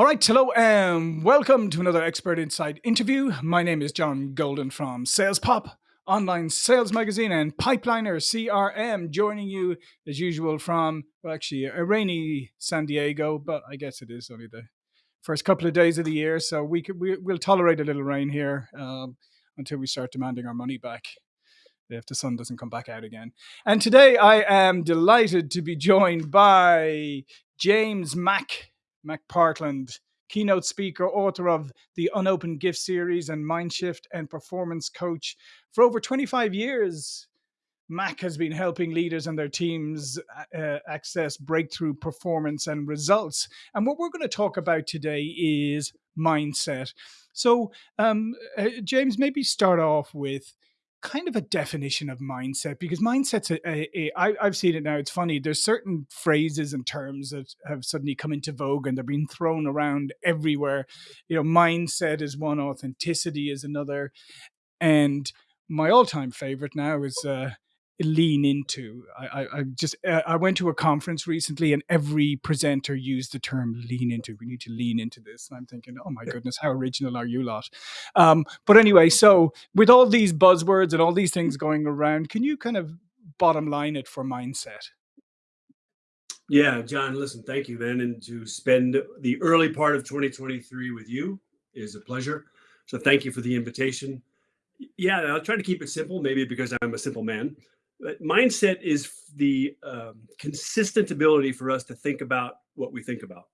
All right, hello and welcome to another Expert Insights interview. My name is John Golden from Sales Pop, online sales magazine, and Pipeliner CRM, joining you as usual from, well, actually, a rainy San Diego, but I guess it is only the first couple of days of the year, so we could, we, will tolerate a little rain here um, until we start demanding our money back if the sun doesn't come back out again. And today I am delighted to be joined by James Mac McPartland, keynote speaker, author of the Unopened Gift series and Mindshift and performance coach. For over 25 years, Mac has been helping leaders and their teams uh, access breakthrough performance and results. And what we're going to talk about today is mindset. So, um, uh, James, maybe start off with kind of a definition of mindset because mindset's a, a, a I, I've seen it now. It's funny. There's certain phrases and terms that have suddenly come into vogue and they're being thrown around everywhere. You know, mindset is one, authenticity is another, and my all-time favorite now is uh, lean into. I, I, I just uh, I went to a conference recently, and every presenter used the term "lean into." We need to lean into this, and I'm thinking, oh my goodness, how original are you lot? Um, but anyway, so with all these buzzwords and all these things going around, can you kind of bottom line it for mindset? Yeah, John, listen, thank you, man. And to spend the early part of 2023 with you is a pleasure. So thank you for the invitation. Yeah, I'll try to keep it simple, maybe because I'm a simple man mindset is the um, consistent ability for us to think about what we think about.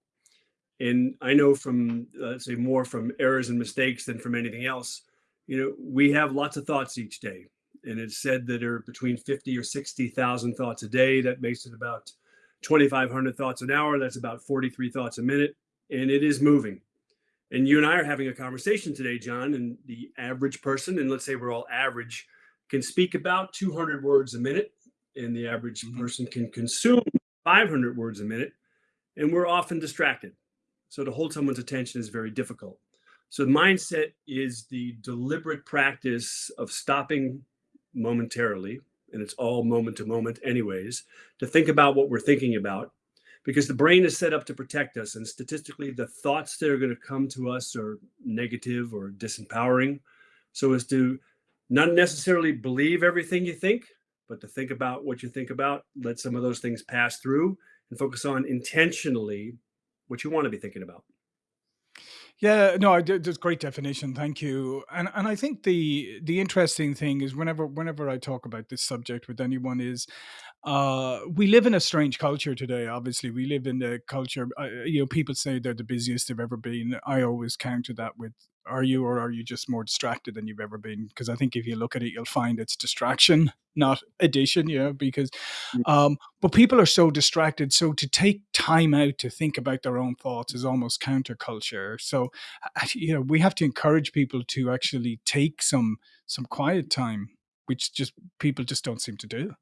And I know from, uh, say, more from errors and mistakes than from anything else, you know, we have lots of thoughts each day. And it's said that there are between 50 or 60,000 thoughts a day. That makes it about 2,500 thoughts an hour. That's about 43 thoughts a minute. And it is moving. And you and I are having a conversation today, John, and the average person, and let's say we're all average, can speak about 200 words a minute, and the average mm-hmm. person can consume 500 words a minute, and we're often distracted. So to hold someone's attention is very difficult. So the mindset is the deliberate practice of stopping momentarily, and it's all moment to moment, anyways, to think about what we're thinking about, because the brain is set up to protect us. And statistically, the thoughts that are going to come to us are negative or disempowering. So as to not necessarily believe everything you think, but to think about what you think about, let some of those things pass through and focus on intentionally what you want to be thinking about. Yeah, no, that's great definition. Thank you. And and I think the the interesting thing is whenever whenever I talk about this subject with anyone is, uh, we live in a strange culture today. Obviously, we live in the culture. Uh, you know, people say they're the busiest they've ever been. I always counter that with are you or are you just more distracted than you've ever been because i think if you look at it you'll find it's distraction not addition you know because mm. um but people are so distracted so to take time out to think about their own thoughts is almost counterculture so you know we have to encourage people to actually take some some quiet time which just people just don't seem to do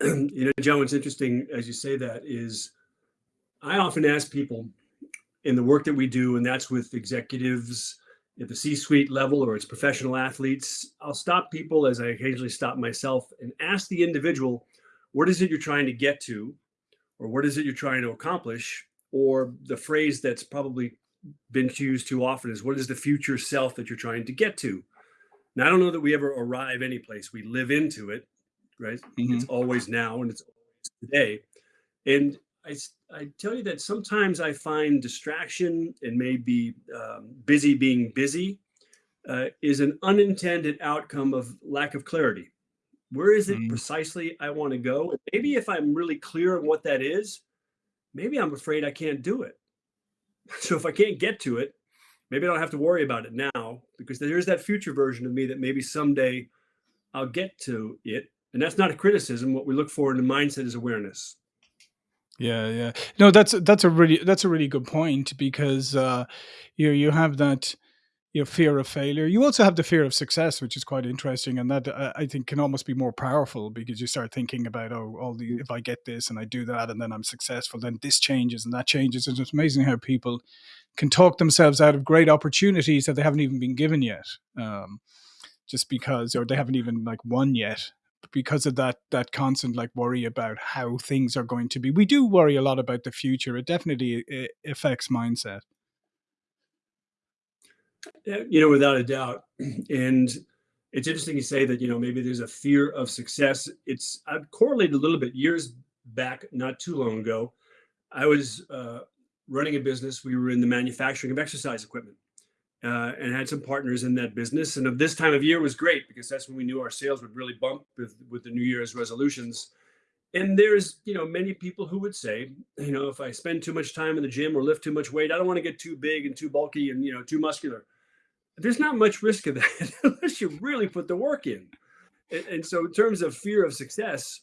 you know john what's interesting as you say that is i often ask people in the work that we do, and that's with executives at the C-suite level or it's professional athletes, I'll stop people as I occasionally stop myself and ask the individual, what is it you're trying to get to? Or what is it you're trying to accomplish? Or the phrase that's probably been used too often is what is the future self that you're trying to get to? Now, I don't know that we ever arrive any place. We live into it, right? Mm-hmm. It's always now and it's always today. And I, I tell you that sometimes I find distraction and maybe um, busy being busy uh, is an unintended outcome of lack of clarity. Where is it mm. precisely I want to go? And maybe if I'm really clear on what that is, maybe I'm afraid I can't do it. So if I can't get to it, maybe I don't have to worry about it now because there's that future version of me that maybe someday I'll get to it. And that's not a criticism. What we look for in the mindset is awareness. Yeah, yeah. No, that's that's a really that's a really good point because uh, you you have that you know, fear of failure. You also have the fear of success, which is quite interesting, and that uh, I think can almost be more powerful because you start thinking about oh, all the if I get this and I do that and then I'm successful, then this changes and that changes. And it's amazing how people can talk themselves out of great opportunities that they haven't even been given yet, um, just because or they haven't even like won yet because of that that constant like worry about how things are going to be. We do worry a lot about the future. It definitely uh, affects mindset. You know, without a doubt. And it's interesting you say that, you know, maybe there's a fear of success. It's I've correlated a little bit years back, not too long ago. I was uh, running a business. We were in the manufacturing of exercise equipment uh, and had some partners in that business. And of this time of year was great because that's when we knew our sales would really bump with, with the New Year's resolutions. And there's, you know, many people who would say, you know, if I spend too much time in the gym or lift too much weight, I don't want to get too big and too bulky and, you know, too muscular. There's not much risk of that unless you really put the work in. And, and so in terms of fear of success,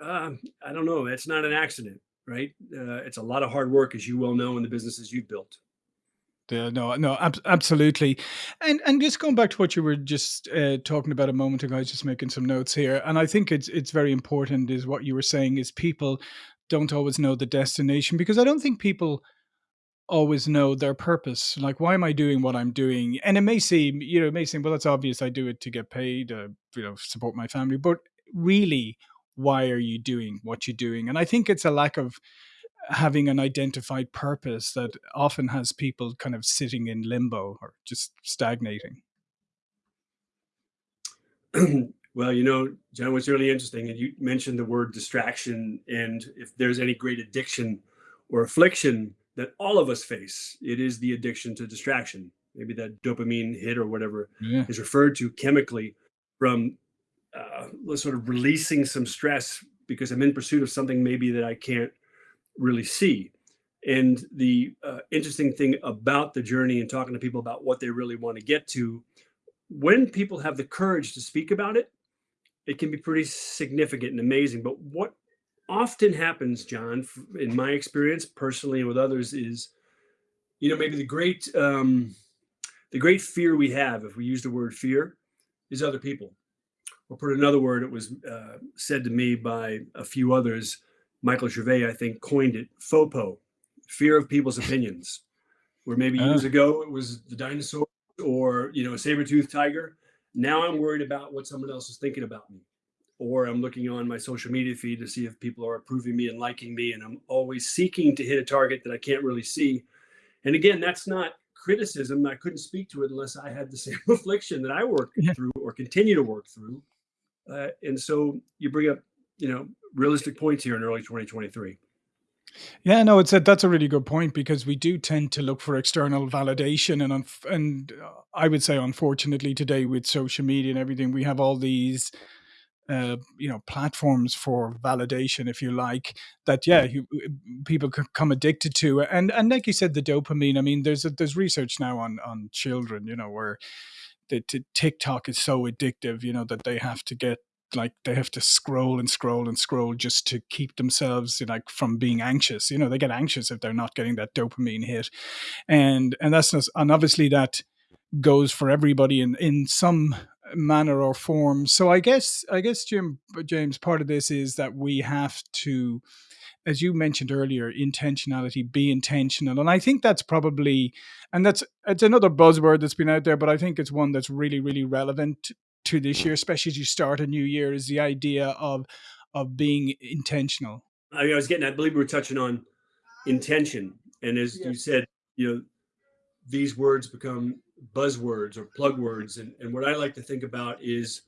uh, I don't know. It's not an accident, right? Uh, it's a lot of hard work, as you well know, in the businesses you've built. Yeah, no, no, ab- absolutely. And and just going back to what you were just uh, talking about a moment ago, I was just making some notes here, and I think it's it's very important. Is what you were saying is people don't always know the destination because I don't think people always know their purpose. Like, why am I doing what I'm doing? And it may seem, you know, it may seem, well, that's obvious. I do it to get paid, uh, you know, support my family. But really, why are you doing what you're doing? And I think it's a lack of having an identified purpose that often has people kind of sitting in limbo or just stagnating. well, you know, John, what's really interesting, and you mentioned the word distraction, and if there's any great addiction or affliction that all of us face, it is the addiction to distraction. Maybe that dopamine hit or whatever yeah. is referred to chemically from uh, sort of releasing some stress because I'm in pursuit of something maybe that I can't really see. And the uh, interesting thing about the journey and talking to people about what they really want to get to, when people have the courage to speak about it, it can be pretty significant and amazing. But what often happens, John, in my experience personally and with others, is you know maybe the great um, the great fear we have, if we use the word fear, is other people. Or put another word, it was uh, said to me by a few others Michael Gervais, I think, coined it FOPO, fear of people's opinions, where maybe uh. years ago it was the dinosaur or, you know, a saber-toothed tiger. Now I'm worried about what someone else is thinking about me. Or I'm looking on my social media feed to see if people are approving me and liking me. And I'm always seeking to hit a target that I can't really see. And again, that's not criticism. I couldn't speak to it unless I had the same affliction that I work yeah. through or continue to work through. Uh, and so you bring up you know realistic points here in early 2023. Yeah, no, it's a, that's a really good point because we do tend to look for external validation, and and uh, I would say, unfortunately, today with social media and everything, we have all these, uh, you know, platforms for validation, if you like, that yeah, you, uh, people come addicted to, and and like you said, the dopamine. I mean, there's a, there's research now on on children, you know, where the TikTok is so addictive, you know, that they have to get like they have to scroll and scroll and scroll just to keep themselves you like from being anxious. You know they get anxious if they're not getting that dopamine hit. And and that's and obviously that goes for everybody in in some manner or form. So i guess i guess jim james part of this is that we have to as you mentioned earlier, intentionality, be intentional. And I think that's probably, and that's, it's another buzzword that's been out there, but I think it's one that's really, really relevant to this year, especially as you start a new year, is the idea of of being intentional. I, mean, I was getting, I believe we were touching on intention, and as yeah. you said, you know, these words become buzzwords or plug words, and and what I like to think about is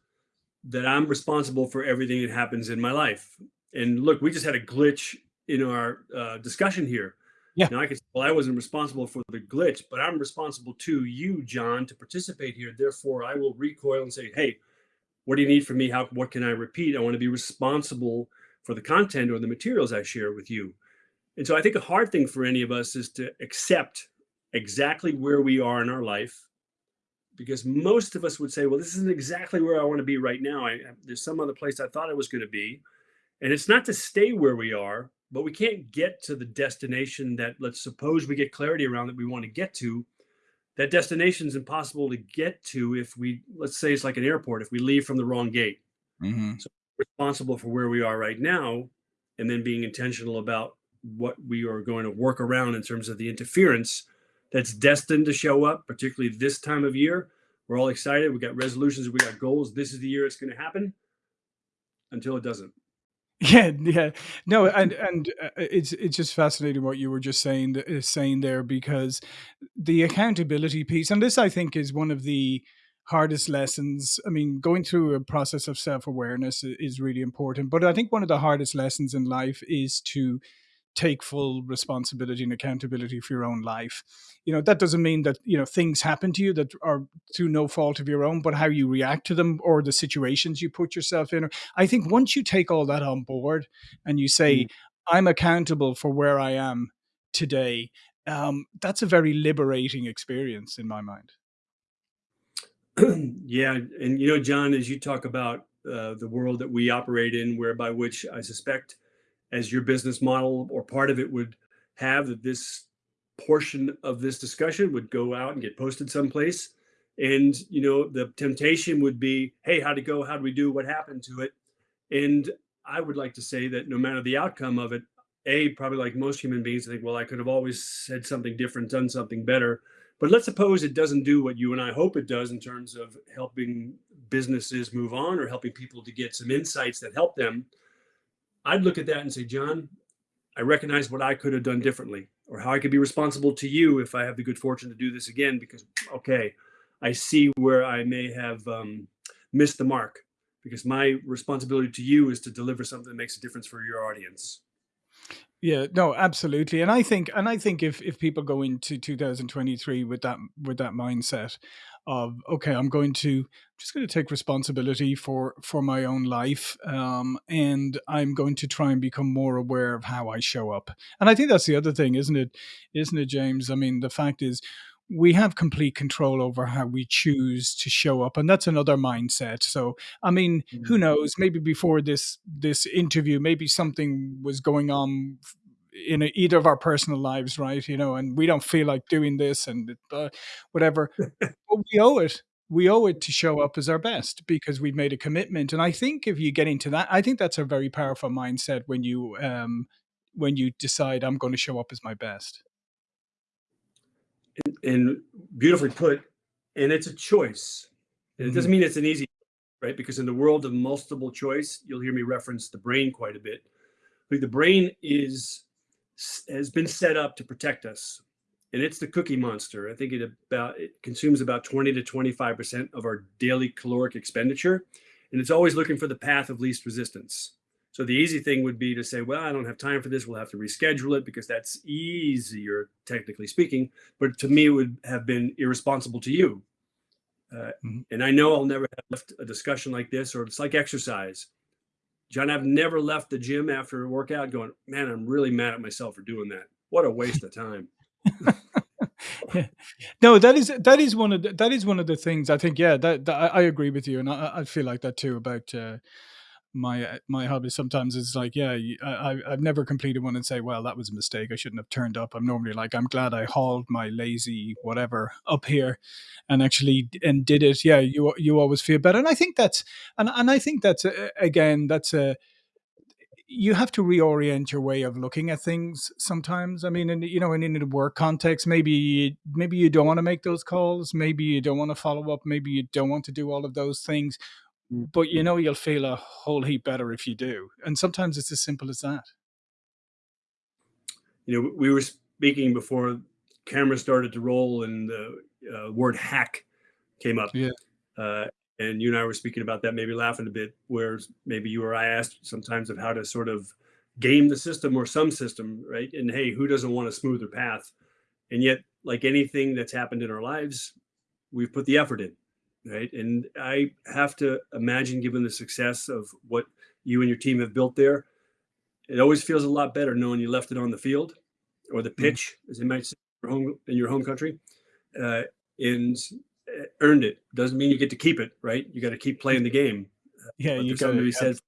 that I'm responsible for everything that happens in my life. And look, we just had a glitch in our uh, discussion here yeah. Now I can say, well, I wasn't responsible for the glitch, but I'm responsible to you, John, to participate here. Therefore, I will recoil and say, hey, what do you need from me? How what can I repeat? I want to be responsible for the content or the materials I share with you. And so I think a hard thing for any of us is to accept exactly where we are in our life. Because most of us would say, well, this isn't exactly where I want to be right now. I, there's some other place I thought I was going to be. And it's not to stay where we are, but we can't get to the destination that let's suppose we get clarity around that we want to get to. That destination is impossible to get to if we let's say it's like an airport if we leave from the wrong gate. Mm-hmm. so responsible for where we are right now and then being intentional about what we are going to work around in terms of the interference that's destined to show up particularly this time of year. We're all excited. We got resolutions. We got goals. This is the year it's going to happen. Until it doesn't. Yeah, yeah. No, and and uh, it's it's just fascinating what you were just saying uh, saying there because the accountability piece, and this I think is one of the hardest lessons. I mean, going through a process of self awareness is really important, but I think one of the hardest lessons in life is to take full responsibility and accountability for your own life. You know, that doesn't mean that, you know, things happen to you that are through no fault of your own, but how you react to them or the situations you put yourself in. I think once you take all that on board and you say, mm. I'm accountable for where I am today, um, that's a very liberating experience in my mind. yeah. And, you know, John, as you talk about uh, the world that we operate in, whereby which I suspect as your business model or part of it would have that this portion of this discussion would go out and get posted someplace. And you know the temptation would be hey how'd it go? How do we do? What happened to it? And i would like to say that no matter the outcome of it a probably like most human beings I think well i could have always said something different done something better. But let's suppose it doesn't do what you and i hope it does in terms of helping businesses move on or helping people to get some insights that help them I'd look at that and say, John, I recognize what I could have done differently or how I could be responsible to you if I have the good fortune to do this again, because, okay, I see where I may have um, missed the mark because my responsibility to you is to deliver something that makes a difference for your audience. Yeah, no, absolutely. And I think and I think if if people go into 2023 with that with that mindset of okay, I'm going to I'm just going to take responsibility for for my own life um and I'm going to try and become more aware of how I show up. And I think that's the other thing, isn't it? Isn't it, James? I mean, the fact is we have complete control over how we choose to show up and that's another mindset so i mean who mm-hmm. knows maybe before this this interview maybe something was going on in a, either of our personal lives right you know and we don't feel like doing this and uh, whatever but we owe it we owe it to show up as our best because we've made a commitment and i think if you get into that i think that's a very powerful mindset when you um when you decide i'm going to show up as my best and, and beautifully put. And it's a choice. And it doesn't mm-hmm. mean it's an easy, right? Because in the world of multiple choice, you'll hear me reference the brain quite a bit. But the brain is has been set up to protect us, and it's the cookie monster. I think it about it consumes about 20 to 25 percent of our daily caloric expenditure, and it's always looking for the path of least resistance. So the easy thing would be to say, well, I don't have time for this. We'll have to reschedule it because that's easier, technically speaking. But to me, it would have been irresponsible to you. Uh, mm-hmm. And I know I'll never have left a discussion like this, or it's like exercise. John, I've never left the gym after a workout going, man, I'm really mad at myself for doing that. What a waste of time. yeah. No, that is that is one of the, that is one of the things I think. Yeah, that, that I, I, agree with you, and I, I, feel like that too about uh, my uh, my hobby sometimes is like yeah I, i've never completed one and say well that was a mistake. I shouldn't have turned up. I'm normally like i'm glad i hauled my lazy whatever up here and actually and did it. Yeah you you always feel better. And i think that's and, and i think that's a, again that's a you have to reorient your way of looking at things sometimes. I mean in, you know in, in a work context maybe maybe you don't want to make those calls. Maybe you don't want to follow up. Maybe you don't want to do all of those things but you know you'll feel a whole heap better if you do. And sometimes it's as simple as that. You know, we were speaking before camera started to roll and the uh, word hack came up. Yeah. Uh, and you and I were speaking about that, maybe laughing a bit, where maybe you or I asked sometimes of how to sort of game the system or some system, right? And hey, who doesn't want a smoother path? And yet, like anything that's happened in our lives, we've put the effort in right? And I have to imagine, given the success of what you and your team have built there, it always feels a lot better knowing you left it on the field or the mm. pitch, mm-hmm. as they might say in your home, in your home country, uh, and uh, earned it. Doesn't mean you get to keep it, right? You got to keep playing the game. Yeah, you got to be said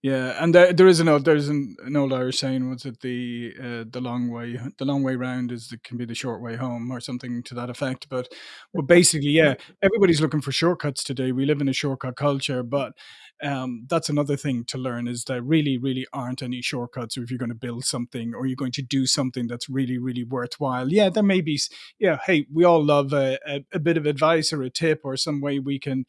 yeah, and there, there is an old there's an, an old Irish saying was it the uh, the long way the long way round is the, can be the short way home or something to that effect. But but basically, yeah, everybody's looking for shortcuts today. We live in a shortcut culture, but um, that's another thing to learn is that really really aren't any shortcuts if you're going to build something or you're going to do something that's really really worthwhile. Yeah, there may be. Yeah, hey, we all love a, a, a bit of advice or a tip or some way we can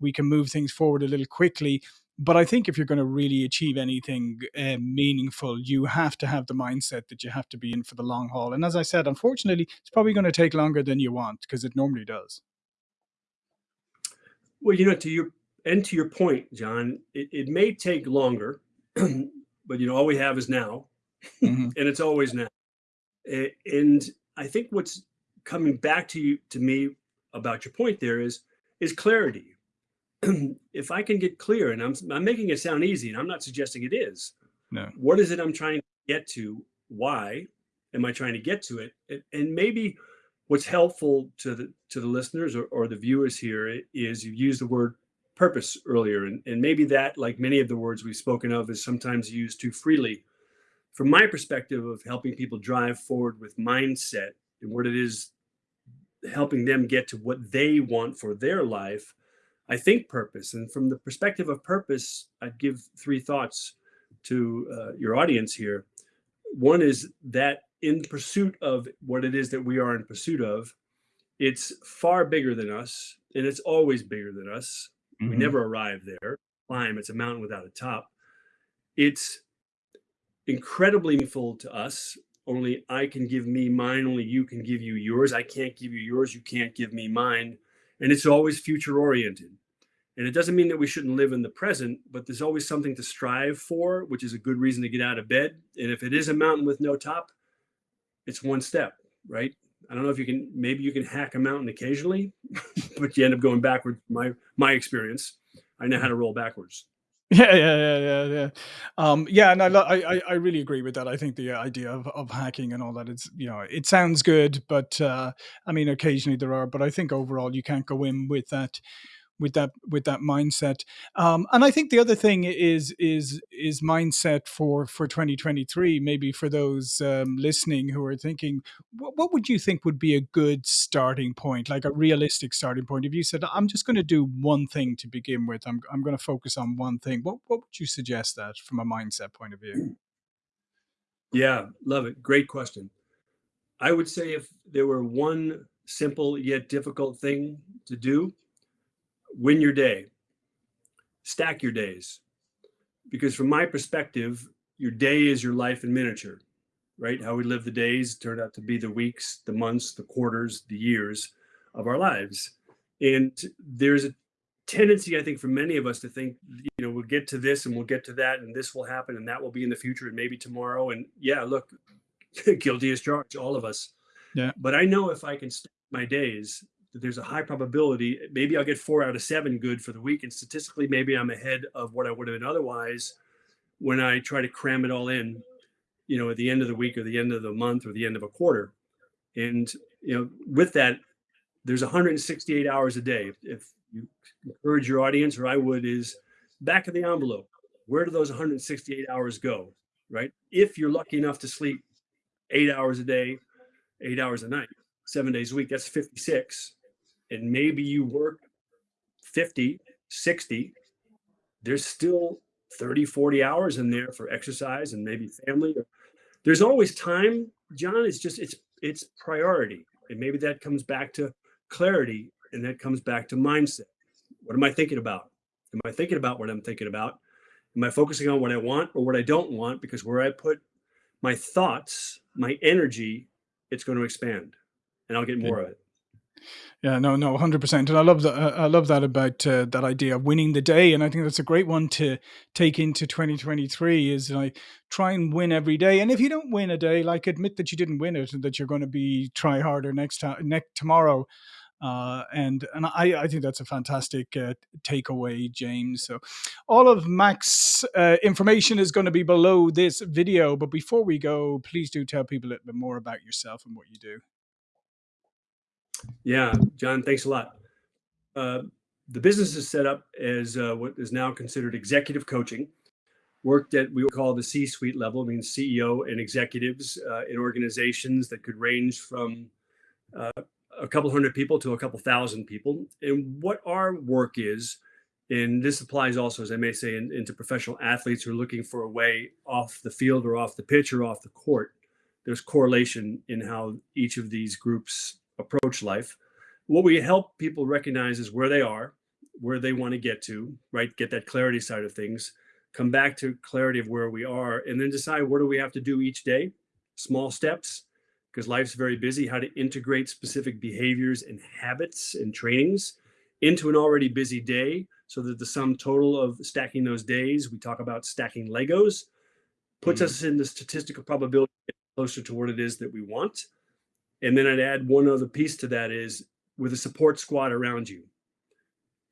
we can move things forward a little quickly but I think if you're going to really achieve anything uh, meaningful, you have to have the mindset that you have to be in for the long haul. And as I said, unfortunately, it's probably going to take longer than you want because it normally does. Well, you know, to your and to your point, John, it, it may take longer, but you know, all we have is now, mm-hmm. and it's always now. And I think what's coming back to you to me about your point there is is clarity. if I can get clear, and I'm I'm making it sound easy, and I'm not suggesting it is. No. What is it I'm trying to get to? Why am I trying to get to it? And, maybe what's helpful to the to the listeners or, or the viewers here is you use the word purpose earlier, and, and maybe that, like many of the words we've spoken of, is sometimes used too freely. From my perspective of helping people drive forward with mindset and what it is helping them get to what they want for their life, I think purpose. And from the perspective of purpose, I'd give three thoughts to uh, your audience here. One is that in pursuit of what it is that we are in pursuit of, it's far bigger than us, and it's always bigger than us. Mm-hmm. We never arrive there. Climb, it's a mountain without a top. It's incredibly meaningful to us only I can give me mine, only you can give you yours. I can't give you yours, you can't give me mine. And it's always future oriented. And it doesn't mean that we shouldn't live in the present, but there's always something to strive for, which is a good reason to get out of bed. And if it is a mountain with no top, it's one step, right? I don't know if you can, maybe you can hack a mountain occasionally, but you end up going backward. My, my experience, I know how to roll backwards. Yeah, yeah, yeah, yeah, yeah. Um, yeah, and I, I, I really agree with that. I think the idea of, of hacking and all that, it's you know, it sounds good, but uh, I mean, occasionally there are, but I think overall you can't go in with that with that with that mindset. Um, and I think the other thing is is is mindset for for 2023. Maybe for those um, listening who are thinking, what, what would you think would be a good starting point, like a realistic starting point? If you said, I'm just going to do one thing to begin with, I'm I'm going to focus on one thing. What what would you suggest that from a mindset point of view? Yeah, love it. Great question. I would say if there were one simple yet difficult thing to do, win your day, stack your days. Because from my perspective, your day is your life in miniature, right? How we live the days turned out to be the weeks, the months, the quarters, the years of our lives. And there's a tendency, I think, for many of us to think, you know, we'll get to this and we'll get to that, and this will happen, and that will be in the future, and maybe tomorrow. And yeah, look, guilty as charged, all of us. Yeah. But I know if I can stack my days, there's a high probability maybe I'll get four out of seven good for the week, and statistically maybe I'm ahead of what I would have been otherwise when I try to cram it all in, you know, at the end of the week or the end of the month or the end of a quarter. And you know, with that, there's 168 hours a day. If you encourage your audience, or I would, is back of the envelope. Where do those 168 hours go? Right? If you're lucky enough to sleep eight hours a day, eight hours a night, seven days a week, that's 56 and maybe you work 50, 60, there's still 30, 40 hours in there for exercise and maybe family. There's always time, John. It's just it's it's priority. And maybe that comes back to clarity and that comes back to mindset. What am I thinking about? Am I thinking about what I'm thinking about? Am I focusing on what I want or what I don't want? Because where I put my thoughts, my energy, it's going to expand and I'll get more of it. Yeah, no, no, hundred percent, and I love that. Uh, I love that about uh, that idea of winning the day, and I think that's a great one to take into twenty twenty three. Is like try and win every day, and if you don't win a day, like admit that you didn't win it, and that you're going to be try harder next time, next tomorrow. Uh, and and I, I think that's a fantastic uh, takeaway, James. So, all of Mac's uh, information is going to be below this video. But before we go, please do tell people a little bit more about yourself and what you do. Yeah, John, thanks a lot. Uh, the business is set up as uh, what is now considered executive coaching. Worked at we call the C-suite level, means CEO and executives uh, in organizations that could range from uh, a couple hundred people to a couple thousand people. And what our work is, and this applies also, as I may say, in, into professional athletes who are looking for a way off the field or off the pitch or off the court. There's correlation in how each of these groups approach life. What we help people recognize is where they are, where they want to get to, right? Get that clarity side of things, come back to clarity of where we are, and then decide what do we have to do each day, small steps, because life's very busy, how to integrate specific behaviors and habits and trainings into an already busy day so that the sum total of stacking those days, we talk about stacking Legos, puts mm. us in the statistical probability closer to what it is that we want. And then I'd add one other piece to that is with a support squad around you.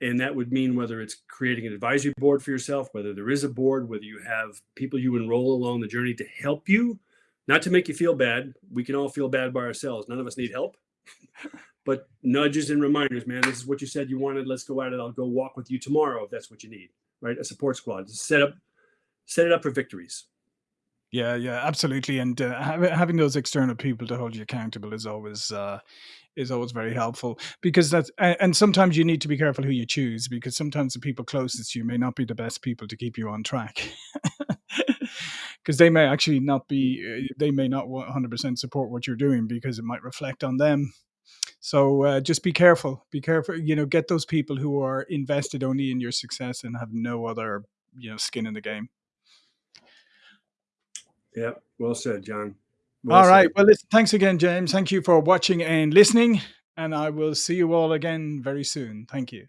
And that would mean whether it's creating an advisory board for yourself, whether there is a board, whether you have people you enroll along the journey to help you, not to make you feel bad. We can all feel bad by ourselves. None of us need help. but nudges and reminders, man, this is what you said you wanted. Let's go at it. I'll go walk with you tomorrow if that's what you need, right? A support squad. Set up, set it up for victories. Yeah, yeah, absolutely. And uh, having those external people to hold you accountable is always uh, is always very helpful because that's and sometimes you need to be careful who you choose because sometimes the people closest to you may not be the best people to keep you on track because they may actually not be uh, they may not 100% support what you're doing because it might reflect on them so uh, just be careful be careful you know get those people who are invested only in your success and have no other you know skin in the game yeah, well said, John. Well all said. right. Well, listen, thanks again, James. Thank you for watching and listening. And I will see you all again very soon. Thank you.